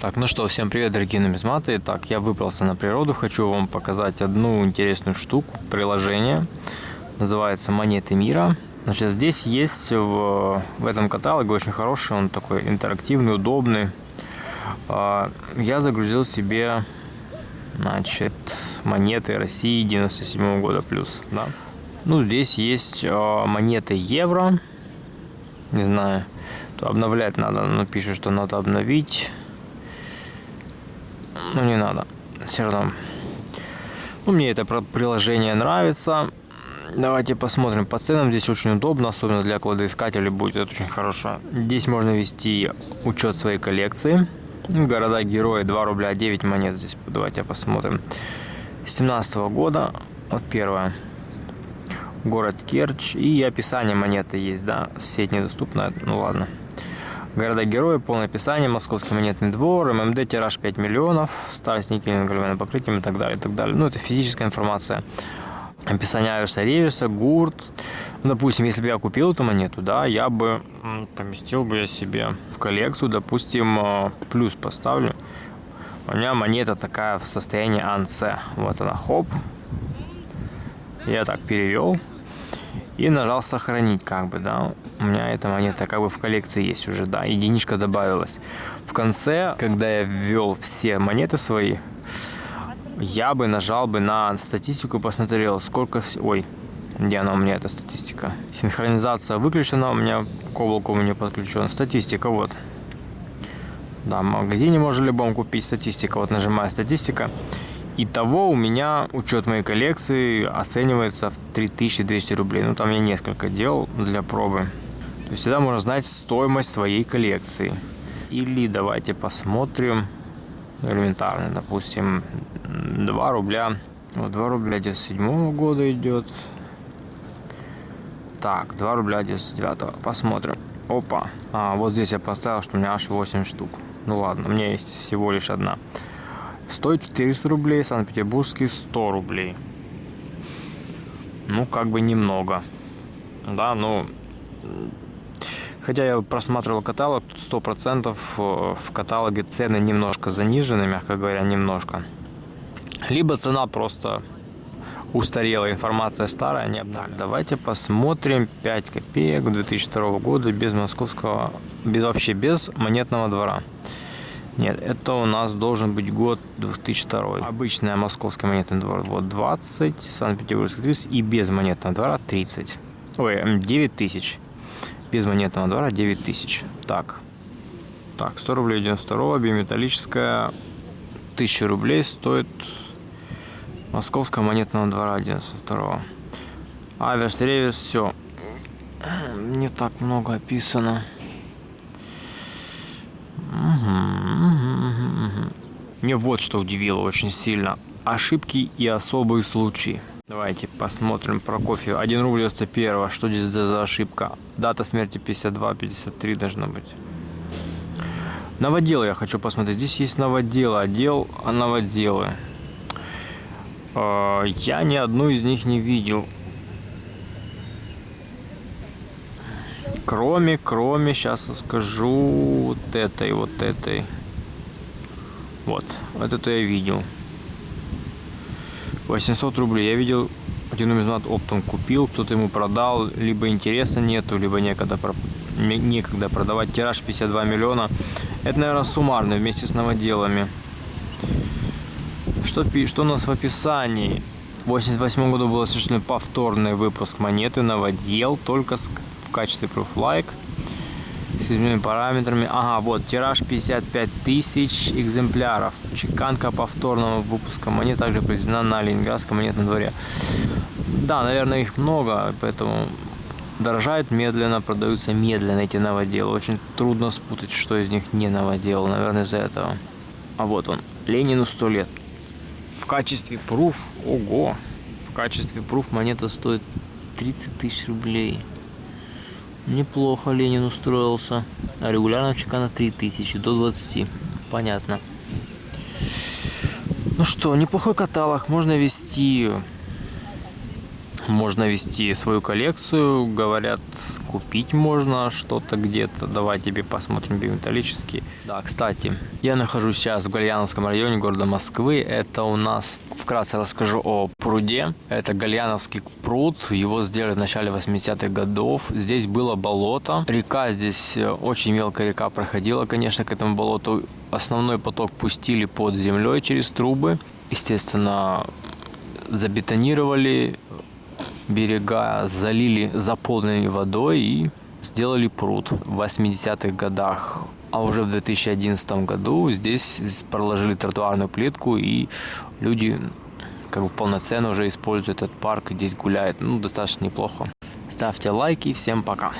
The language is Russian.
Так, ну что, всем привет, дорогие нумизматы. Так, я выбрался на природу, хочу вам показать одну интересную штуку, приложение. Называется «Монеты мира». Значит, здесь есть в, в этом каталоге очень хороший, он такой интерактивный, удобный. А, я загрузил себе, значит, монеты России 97 -го года плюс, да. Ну, здесь есть а, монеты евро, не знаю, то обновлять надо, но пишет, что надо обновить. Ну, не надо, все равно. Ну, мне это приложение нравится. Давайте посмотрим по ценам. Здесь очень удобно, особенно для кладоискателей будет это очень хорошо. Здесь можно вести учет своей коллекции. Города герои 2 рубля 9 монет здесь. Давайте посмотрим. 17 -го года. Вот первое. Город Керчь. И описание монеты есть, да. Сеть недоступна. Ну ладно. Города-герои, полное описание, Московский монетный двор, ММД, тираж 5 миллионов, старость никелем, галевым покрытием и так далее, и так далее. Ну, это физическая информация описание Аверса Ревиса, Гурт. Ну, допустим, если бы я купил эту монету, да, я бы поместил бы я себе в коллекцию, допустим, э, плюс поставлю. У меня монета такая в состоянии анце. Вот она, хоп. Я так перевел. И нажал сохранить, как бы, да. У меня эта монета как бы в коллекции есть уже, да. Единичка добавилась. В конце, когда я ввел все монеты свои, я бы нажал бы на статистику посмотрел, сколько... Ой, где она у меня, эта статистика? Синхронизация выключена, у меня к облаку не подключен. Статистика, вот. Да, в магазине можно любом купить статистика. Вот нажимаю статистика. Итого у меня учет моей коллекции оценивается в 3200 рублей. Ну, там я несколько делал для пробы. То есть всегда можно знать стоимость своей коллекции. Или давайте посмотрим элементарно, допустим, 2 рубля. Вот 2 рубля 97 года идет. Так, 2 рубля 99 Посмотрим. Опа. А, вот здесь я поставил, что у меня аж 8 штук. Ну ладно, у меня есть всего лишь одна. Стоит 400 рублей, Санкт-Петербургский 100 рублей. Ну, как бы немного. Да, ну... Хотя я просматривал каталог, тут 100% э, в каталоге цены немножко занижены, мягко говоря, немножко. Либо цена просто устарела, информация старая, не Так, давайте посмотрим 5 копеек 2002 года без московского, без вообще без монетного двора. Нет, это у нас должен быть год 2002. Обычная московский монетный двор вот 20, Санкт-Петербургский 30 и без монетного двора 30. Ой, 9 тысяч. Без монетного двора 9 тысяч. Так. Так, 100 рублей 92 биметаллическая 1000 рублей стоит Московского монетного двора 92 Аверс, ревес, все. Не так много описано. Мне вот что удивило очень сильно. Ошибки и особые случаи. Давайте посмотрим про кофе. 1 рубль 91. Что здесь за ошибка? Дата смерти 52-53 должна быть. Новоделы я хочу посмотреть. Здесь есть новоделы, отдел новоделы. А, я ни одну из них не видел. Кроме, кроме, сейчас скажу, вот этой, вот этой. Вот, вот это я видел. 800 рублей. Я видел, один нумизмат оптом купил, кто-то ему продал, либо интереса нету, либо некогда, некогда продавать. Тираж 52 миллиона. Это, наверное, суммарно вместе с новоделами. Что, что у нас в описании? В 88 году был осуществлен повторный выпуск монеты новодел, только в качестве proof like с измененными параметрами. Ага, вот, тираж 55 тысяч экземпляров. Чеканка повторного выпуска монет также произведена на Ленинградском монетном дворе. Да, наверное, их много, поэтому дорожают медленно, продаются медленно эти новоделы. Очень трудно спутать, что из них не новодел, наверное, из-за этого. А вот он, Ленину 100 лет. В качестве пруф, ого, в качестве пруф монета стоит 30 тысяч рублей. Неплохо Ленин устроился. А регулярно чекана 3000 до 20. Понятно. Ну что, неплохой каталог. Можно вести можно вести свою коллекцию. Говорят, купить можно что-то где-то. Давай тебе посмотрим биометаллические. Да, кстати, я нахожусь сейчас в Гальяновском районе города Москвы. Это у нас, вкратце расскажу о пруде. Это Гальяновский пруд. Его сделали в начале 80-х годов. Здесь было болото. Река здесь, э, очень мелкая река проходила, конечно, к этому болоту. Основной поток пустили под землей через трубы. Естественно, забетонировали берега, залили, заполнили водой и сделали пруд в 80-х годах. А уже в 2011 году здесь проложили тротуарную плитку, и люди как бы полноценно уже используют этот парк, и здесь гуляют. Ну, достаточно неплохо. Ставьте лайки, всем пока.